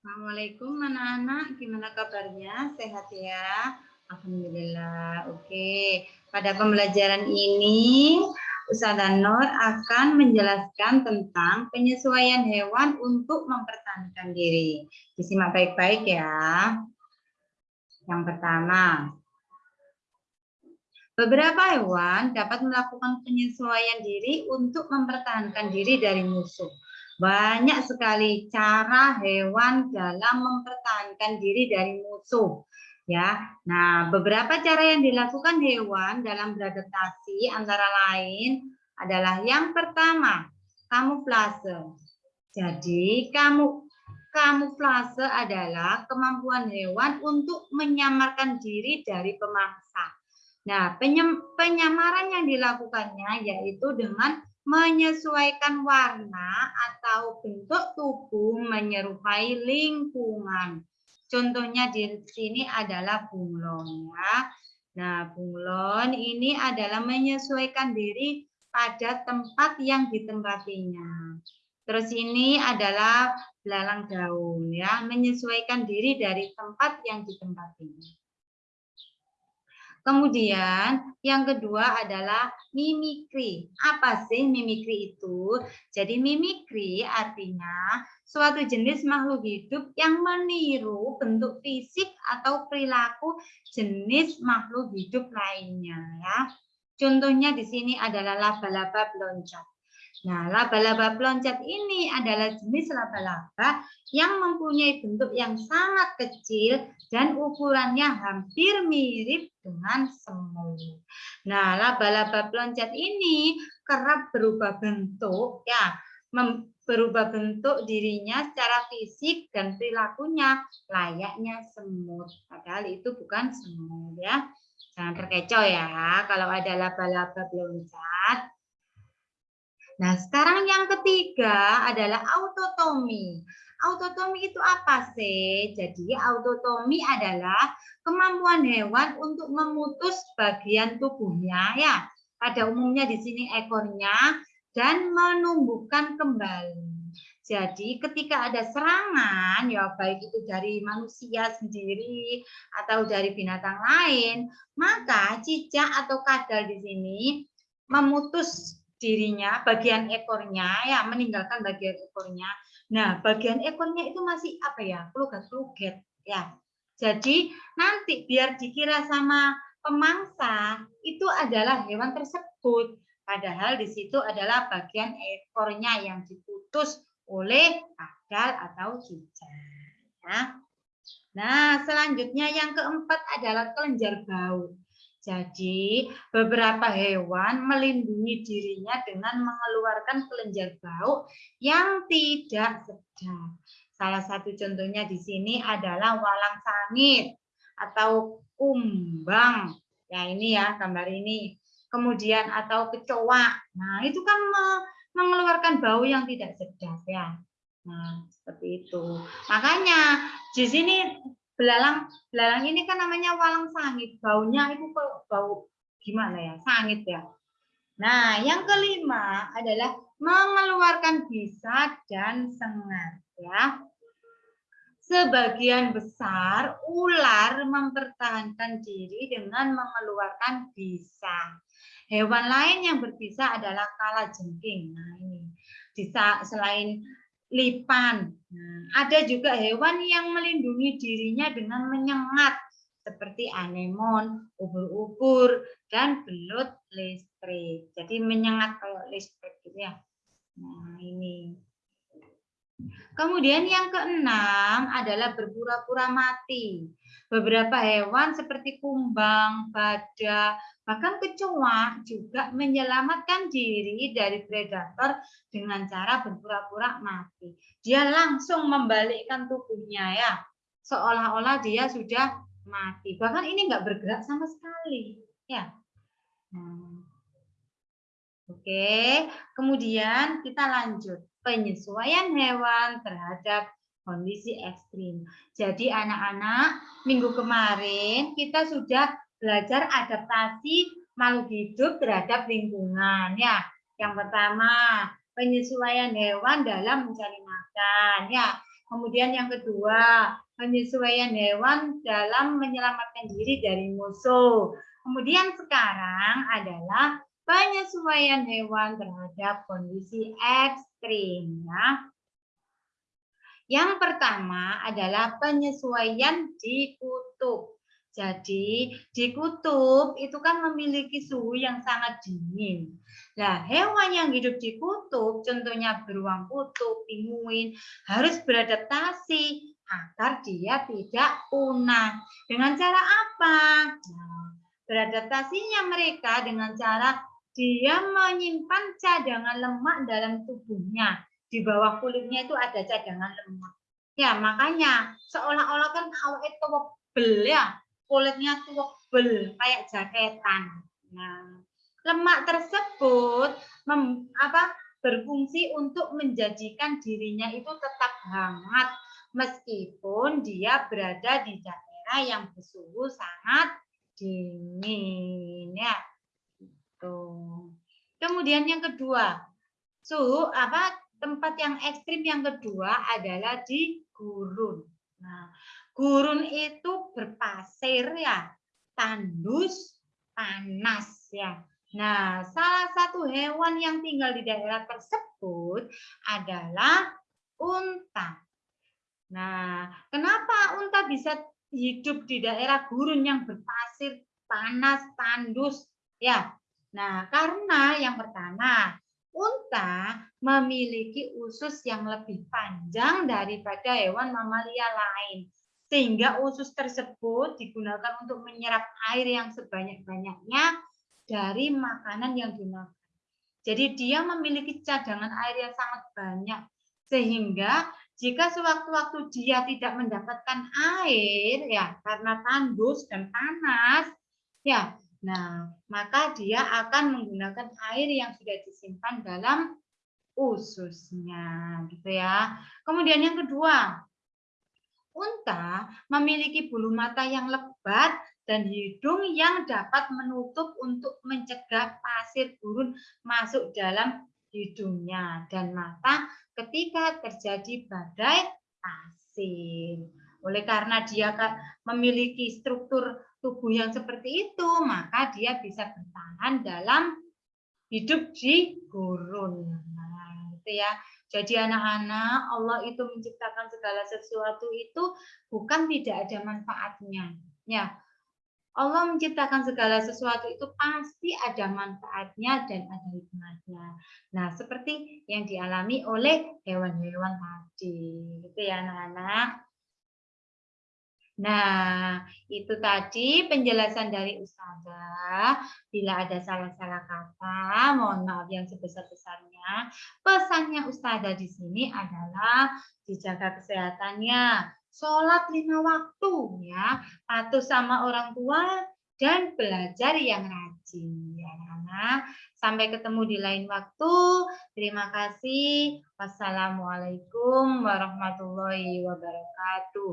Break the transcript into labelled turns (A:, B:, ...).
A: Assalamualaikum anak-anak, gimana kabarnya? Sehat ya? Alhamdulillah. Oke, pada pembelajaran ini Ustazah Nur akan menjelaskan tentang penyesuaian hewan untuk mempertahankan diri. Disimak baik-baik ya. Yang pertama, beberapa hewan dapat melakukan penyesuaian diri untuk mempertahankan diri dari musuh. Banyak sekali cara hewan dalam mempertahankan diri dari musuh. Ya, nah beberapa cara yang dilakukan hewan dalam beradaptasi antara lain adalah yang pertama kamuflase. Jadi kamu kamuflase adalah kemampuan hewan untuk menyamarkan diri dari pemangsa. Nah, penyamaran yang dilakukannya yaitu dengan menyesuaikan warna atau bentuk tubuh menyerupai lingkungan. Contohnya di sini adalah bunglon ya. Nah, bunglon ini adalah menyesuaikan diri pada tempat yang ditempatinya. Terus ini adalah belalang daun ya, menyesuaikan diri dari tempat yang ditempatinya. Kemudian yang kedua adalah mimikri. Apa sih mimikri itu? Jadi mimikri artinya suatu jenis makhluk hidup yang meniru bentuk fisik atau perilaku jenis makhluk hidup lainnya ya. Contohnya di sini adalah laba-laba peloncat. Nah, laba-laba peloncat ini adalah jenis laba-laba yang mempunyai bentuk yang sangat kecil dan ukurannya hampir mirip dengan semut. Nah, laba-laba peloncat ini kerap berubah bentuk, ya, berubah bentuk dirinya secara fisik dan perilakunya layaknya semut. Padahal itu bukan semut, ya. Jangan terkecoh ya, kalau ada laba-laba peloncat Nah, sekarang yang ketiga adalah autotomi. Autotomi itu apa sih? Jadi autotomi adalah kemampuan hewan untuk memutus bagian tubuhnya ya. Pada umumnya di sini ekornya dan menumbuhkan kembali. Jadi ketika ada serangan ya baik itu dari manusia sendiri atau dari binatang lain, maka cicak atau kadal di sini memutus dirinya, bagian ekornya, ya meninggalkan bagian ekornya. Nah, bagian ekornya itu masih apa ya, pelugat-peluget, ya. Jadi nanti biar dikira sama pemangsa itu adalah hewan tersebut. Padahal di situ adalah bagian ekornya yang diputus oleh kadal atau cicak. Ya. Nah, selanjutnya yang keempat adalah kelenjar bau. Jadi, beberapa hewan melindungi dirinya dengan mengeluarkan kelenjar bau yang tidak sedap. Salah satu contohnya di sini adalah walang sangit atau kumbang. Ya, ini ya gambar ini. Kemudian atau kecoa. Nah, itu kan mengeluarkan bau yang tidak sedap ya. Nah, seperti itu. Makanya di sini belalang belalang ini kan namanya walang sangit. Baunya itu bau gimana ya? Sangit ya. Nah yang kelima adalah mengeluarkan bisa dan sengat ya sebagian besar ular mempertahankan diri dengan mengeluarkan bisa. Hewan lain yang berbisa adalah kala jengking. Nah ini bisa selain lipan. Nah, ada juga hewan yang melindungi dirinya dengan menyengat seperti anemon, ubur-ubur, dan belut listrik. Jadi menyengat kayak listrik gitu ya. Nah, ini. Kemudian yang keenam adalah berpura-pura mati. Beberapa hewan seperti kumbang, badak, bahkan kecoa juga menyelamatkan diri dari predator dengan cara berpura-pura mati. Dia langsung membalikkan tubuhnya ya, seolah-olah dia sudah mati. Bahkan ini enggak bergerak sama sekali. Ya. Hmm. Oke, kemudian kita lanjut penyesuaian hewan terhadap kondisi ekstrim. Jadi anak-anak, minggu kemarin kita sudah belajar adaptasi makhluk hidup terhadap lingkungan ya. Yang pertama, penyesuaian hewan dalam mencari makan ya. Kemudian yang kedua, penyesuaian hewan dalam menyelamatkan diri dari musuh. Kemudian sekarang adalah penyesuaian hewan terhadap kondisi ekstrim. Ya. Yang pertama adalah penyesuaian di kutub. Jadi di kutub itu kan memiliki suhu yang sangat dingin. Nah, hewan yang hidup di kutub, contohnya beruang kutub, pinguin, harus beradaptasi agar dia tidak punah. Dengan cara apa? Nah, beradaptasinya mereka dengan cara dia menyimpan cadangan lemak dalam tubuhnya. Di bawah kulitnya itu ada cadangan lemak. Ya, makanya seolah-olah kan itu bel ya, kulitnya tebel kayak jaketan. Nah, lemak tersebut mem, apa, berfungsi untuk menjadikan dirinya itu tetap hangat meskipun dia berada di daerah yang bersuhu sangat dingin ya. Gitu. Kemudian yang kedua, suhu apa tempat yang ekstrim yang kedua adalah di gurun. Nah, Gurun itu berpasir ya, tandus, panas ya. Nah, salah satu hewan yang tinggal di daerah tersebut adalah unta. Nah, kenapa unta bisa hidup di daerah gurun yang berpasir, panas, tandus? Ya, nah karena yang pertama, unta memiliki usus yang lebih panjang daripada hewan mamalia lain sehingga usus tersebut digunakan untuk menyerap air yang sebanyak-banyaknya dari makanan yang dimakan. Jadi dia memiliki cadangan air yang sangat banyak sehingga jika sewaktu-waktu dia tidak mendapatkan air ya karena tandus dan panas ya nah maka dia akan menggunakan air yang sudah disimpan dalam ususnya gitu ya. Kemudian yang kedua, Unta memiliki bulu mata yang lebat dan hidung yang dapat menutup untuk mencegah pasir gurun masuk dalam hidungnya dan mata ketika terjadi badai pasir. Oleh karena dia memiliki struktur tubuh yang seperti itu, maka dia bisa bertahan dalam hidup di gurun. Nah, itu ya. Jadi anak-anak, Allah itu menciptakan segala sesuatu itu bukan tidak ada manfaatnya. Ya, Allah menciptakan segala sesuatu itu pasti ada manfaatnya dan ada hikmahnya. Nah, seperti yang dialami oleh hewan-hewan tadi. Itu ya anak-anak. Nah, itu tadi penjelasan dari Ustazah. Bila ada salah-salah kata, mohon maaf yang sebesar-besarnya. Pesannya Ustazah di sini adalah dijaga kesehatannya, sholat lima waktu, ya, patuh sama orang tua, dan belajar yang rajin. Ya, anak. Sampai ketemu di lain waktu. Terima kasih. Wassalamualaikum warahmatullahi wabarakatuh.